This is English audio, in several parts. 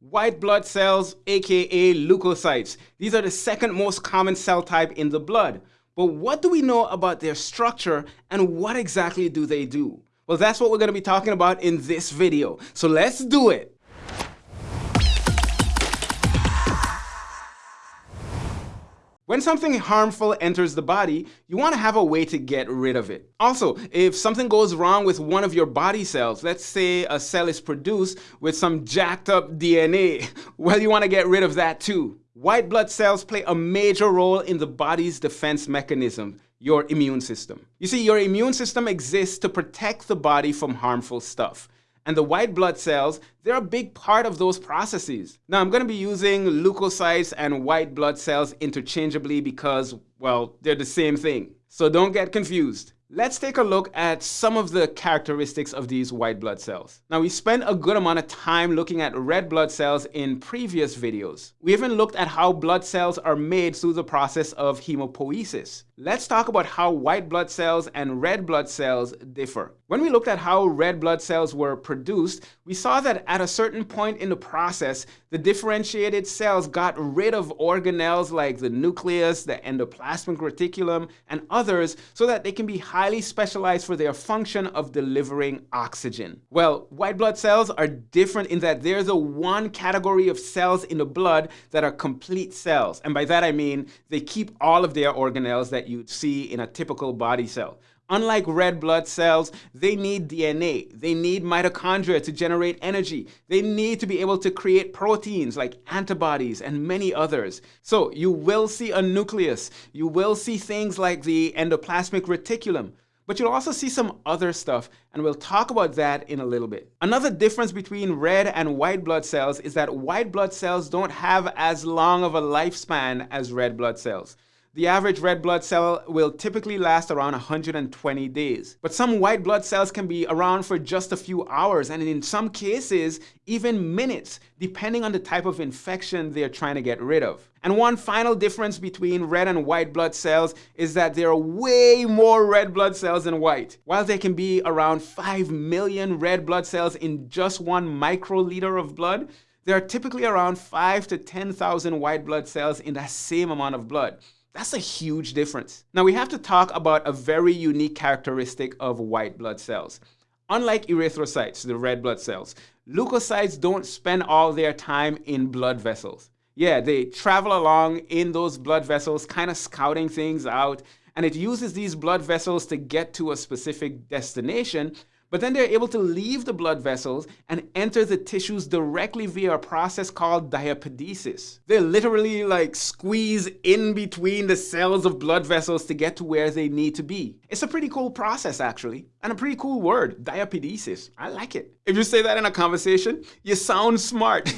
White blood cells, aka leukocytes. These are the second most common cell type in the blood. But what do we know about their structure and what exactly do they do? Well, that's what we're going to be talking about in this video. So let's do it. When something harmful enters the body, you want to have a way to get rid of it. Also, if something goes wrong with one of your body cells, let's say a cell is produced with some jacked up DNA, well, you want to get rid of that too. White blood cells play a major role in the body's defense mechanism, your immune system. You see, your immune system exists to protect the body from harmful stuff and the white blood cells, they're a big part of those processes. Now, I'm going to be using leukocytes and white blood cells interchangeably because, well, they're the same thing. So don't get confused. Let's take a look at some of the characteristics of these white blood cells. Now, we spent a good amount of time looking at red blood cells in previous videos. We even looked at how blood cells are made through the process of hemopoiesis. Let's talk about how white blood cells and red blood cells differ. When we looked at how red blood cells were produced, we saw that at a certain point in the process, the differentiated cells got rid of organelles like the nucleus, the endoplasmic reticulum, and others so that they can be highly specialized for their function of delivering oxygen. Well, white blood cells are different in that there's a one category of cells in the blood that are complete cells. And by that I mean they keep all of their organelles that you'd see in a typical body cell. Unlike red blood cells, they need DNA. They need mitochondria to generate energy. They need to be able to create proteins like antibodies and many others. So you will see a nucleus. You will see things like the endoplasmic reticulum. But you'll also see some other stuff, and we'll talk about that in a little bit. Another difference between red and white blood cells is that white blood cells don't have as long of a lifespan as red blood cells. The average red blood cell will typically last around 120 days. But some white blood cells can be around for just a few hours and in some cases, even minutes, depending on the type of infection they're trying to get rid of. And one final difference between red and white blood cells is that there are way more red blood cells than white. While there can be around 5 million red blood cells in just one microliter of blood, there are typically around 5 to 10,000 white blood cells in that same amount of blood. That's a huge difference. Now we have to talk about a very unique characteristic of white blood cells. Unlike erythrocytes, the red blood cells, leukocytes don't spend all their time in blood vessels. Yeah, they travel along in those blood vessels, kind of scouting things out, and it uses these blood vessels to get to a specific destination, but then they're able to leave the blood vessels and enter the tissues directly via a process called diapedesis. They literally like squeeze in between the cells of blood vessels to get to where they need to be. It's a pretty cool process actually, and a pretty cool word, diapedesis. I like it. If you say that in a conversation, you sound smart.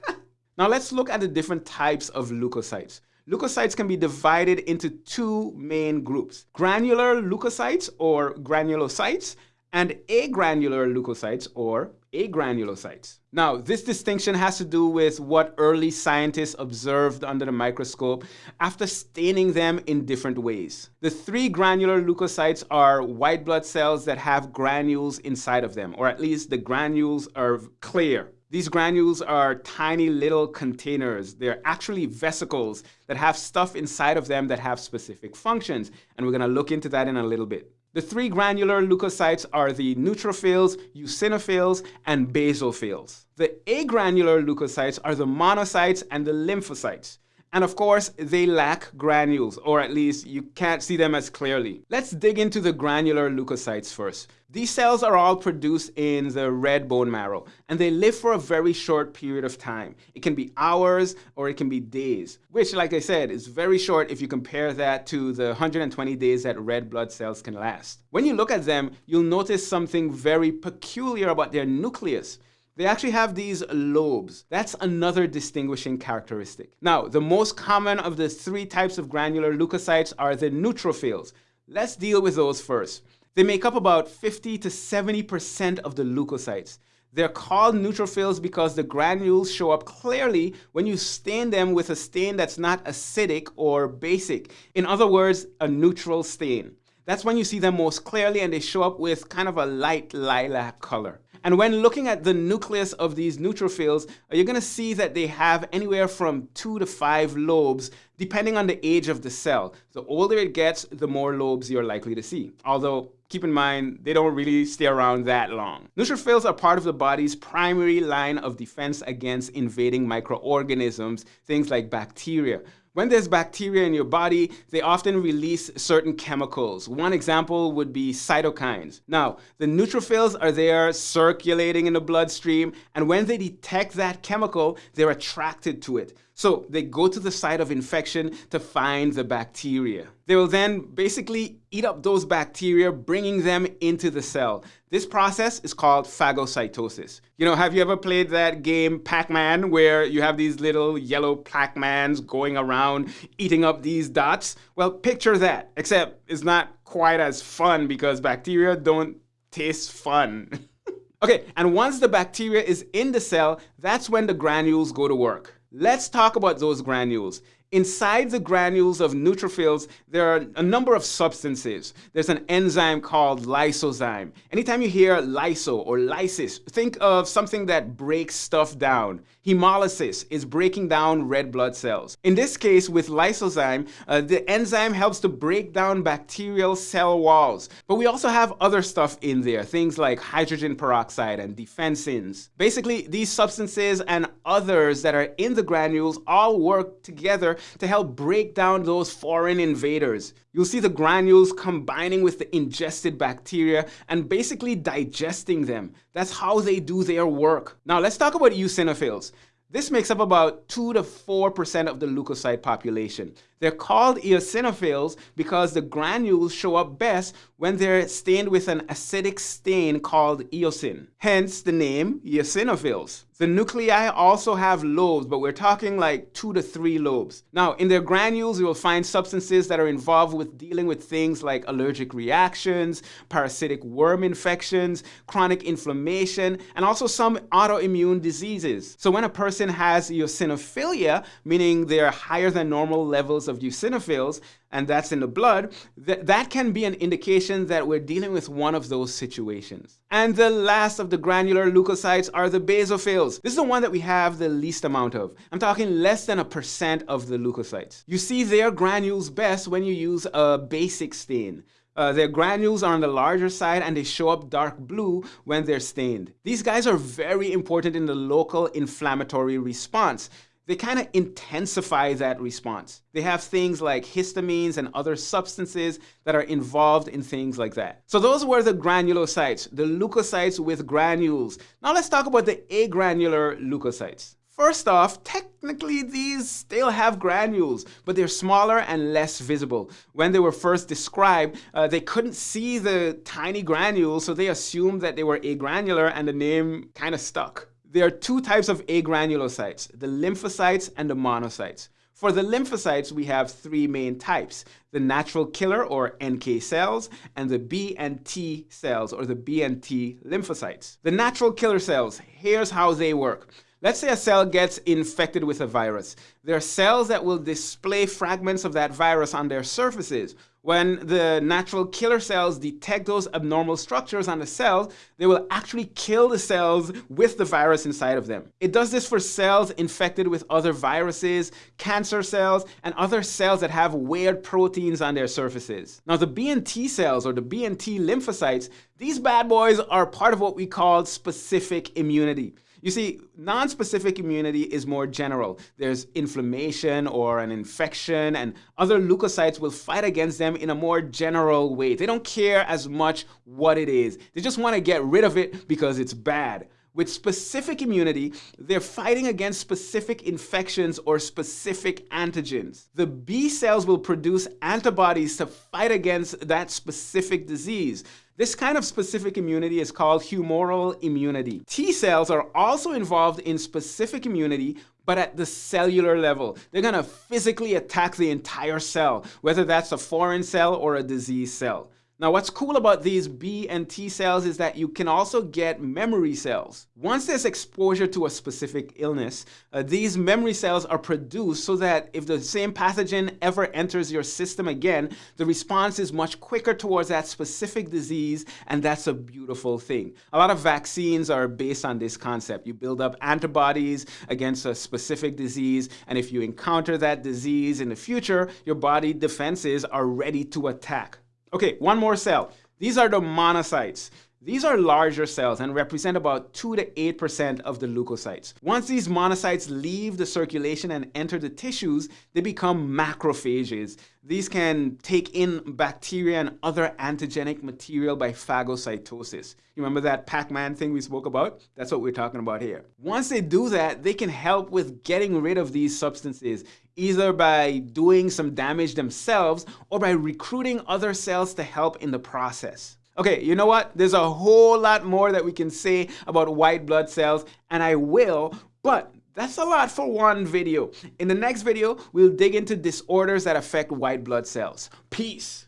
now let's look at the different types of leukocytes. Leukocytes can be divided into two main groups, granular leukocytes or granulocytes and agranular leukocytes or agranulocytes. Now, this distinction has to do with what early scientists observed under the microscope after staining them in different ways. The three granular leukocytes are white blood cells that have granules inside of them, or at least the granules are clear. These granules are tiny little containers. They're actually vesicles that have stuff inside of them that have specific functions, and we're gonna look into that in a little bit. The three granular leukocytes are the neutrophils, eosinophils, and basophils. The agranular leukocytes are the monocytes and the lymphocytes. And of course, they lack granules, or at least you can't see them as clearly. Let's dig into the granular leukocytes first. These cells are all produced in the red bone marrow, and they live for a very short period of time. It can be hours or it can be days, which, like I said, is very short if you compare that to the 120 days that red blood cells can last. When you look at them, you'll notice something very peculiar about their nucleus. They actually have these lobes. That's another distinguishing characteristic. Now, the most common of the three types of granular leukocytes are the neutrophils. Let's deal with those first. They make up about 50 to 70% of the leukocytes. They're called neutrophils because the granules show up clearly when you stain them with a stain that's not acidic or basic. In other words, a neutral stain. That's when you see them most clearly and they show up with kind of a light lilac color. And when looking at the nucleus of these neutrophils, uh, you're going to see that they have anywhere from two to five lobes, depending on the age of the cell. The older it gets, the more lobes you're likely to see. Although, keep in mind, they don't really stay around that long. Neutrophils are part of the body's primary line of defense against invading microorganisms, things like bacteria. When there's bacteria in your body, they often release certain chemicals. One example would be cytokines. Now, the neutrophils are there circulating in the bloodstream, and when they detect that chemical, they're attracted to it. So they go to the site of infection to find the bacteria. They will then basically eat up those bacteria, bringing them into the cell. This process is called phagocytosis. You know, have you ever played that game Pac-Man where you have these little yellow Pac-Mans going around eating up these dots? Well, picture that, except it's not quite as fun because bacteria don't taste fun. okay, and once the bacteria is in the cell, that's when the granules go to work. Let's talk about those granules. Inside the granules of neutrophils, there are a number of substances. There's an enzyme called lysozyme. Anytime you hear lyso or lysis, think of something that breaks stuff down. Hemolysis is breaking down red blood cells. In this case, with lysozyme, uh, the enzyme helps to break down bacterial cell walls. But we also have other stuff in there, things like hydrogen peroxide and defensins. Basically, these substances and others that are in the granules all work together to help break down those foreign invaders. You'll see the granules combining with the ingested bacteria and basically digesting them. That's how they do their work. Now let's talk about eosinophils. This makes up about 2 to 4% of the leukocyte population. They're called eosinophils because the granules show up best when they're stained with an acidic stain called eosin. Hence the name eosinophils. The nuclei also have lobes, but we're talking like two to three lobes. Now, in their granules, you will find substances that are involved with dealing with things like allergic reactions, parasitic worm infections, chronic inflammation, and also some autoimmune diseases. So when a person has eosinophilia, meaning they're higher than normal levels of eosinophils, and that's in the blood, th that can be an indication that we're dealing with one of those situations. And the last of the granular leukocytes are the basophils. This is the one that we have the least amount of. I'm talking less than a percent of the leukocytes. You see their granules best when you use a basic stain. Uh, their granules are on the larger side and they show up dark blue when they're stained. These guys are very important in the local inflammatory response they kind of intensify that response. They have things like histamines and other substances that are involved in things like that. So those were the granulocytes, the leukocytes with granules. Now let's talk about the agranular leukocytes. First off, technically these still have granules, but they're smaller and less visible. When they were first described, uh, they couldn't see the tiny granules, so they assumed that they were agranular and the name kind of stuck. There are two types of agranulocytes, the lymphocytes and the monocytes. For the lymphocytes, we have three main types, the natural killer or NK cells and the B and T cells or the B and T lymphocytes. The natural killer cells, here's how they work. Let's say a cell gets infected with a virus. There are cells that will display fragments of that virus on their surfaces. When the natural killer cells detect those abnormal structures on the cells, they will actually kill the cells with the virus inside of them. It does this for cells infected with other viruses, cancer cells, and other cells that have weird proteins on their surfaces. Now the B and T cells or the B and T lymphocytes, these bad boys are part of what we call specific immunity. You see, non-specific immunity is more general. There's inflammation or an infection and other leukocytes will fight against them in a more general way. They don't care as much what it is. They just want to get rid of it because it's bad. With specific immunity, they're fighting against specific infections or specific antigens. The B cells will produce antibodies to fight against that specific disease. This kind of specific immunity is called humoral immunity. T cells are also involved in specific immunity, but at the cellular level. They're gonna physically attack the entire cell, whether that's a foreign cell or a disease cell. Now, what's cool about these B and T cells is that you can also get memory cells. Once there's exposure to a specific illness, uh, these memory cells are produced so that if the same pathogen ever enters your system again, the response is much quicker towards that specific disease, and that's a beautiful thing. A lot of vaccines are based on this concept. You build up antibodies against a specific disease, and if you encounter that disease in the future, your body defenses are ready to attack. Okay, one more cell. These are the monocytes. These are larger cells and represent about 2 to 8% of the leukocytes. Once these monocytes leave the circulation and enter the tissues, they become macrophages. These can take in bacteria and other antigenic material by phagocytosis. You remember that Pac-Man thing we spoke about? That's what we're talking about here. Once they do that, they can help with getting rid of these substances, either by doing some damage themselves or by recruiting other cells to help in the process. Okay, you know what? There's a whole lot more that we can say about white blood cells, and I will, but that's a lot for one video. In the next video, we'll dig into disorders that affect white blood cells. Peace.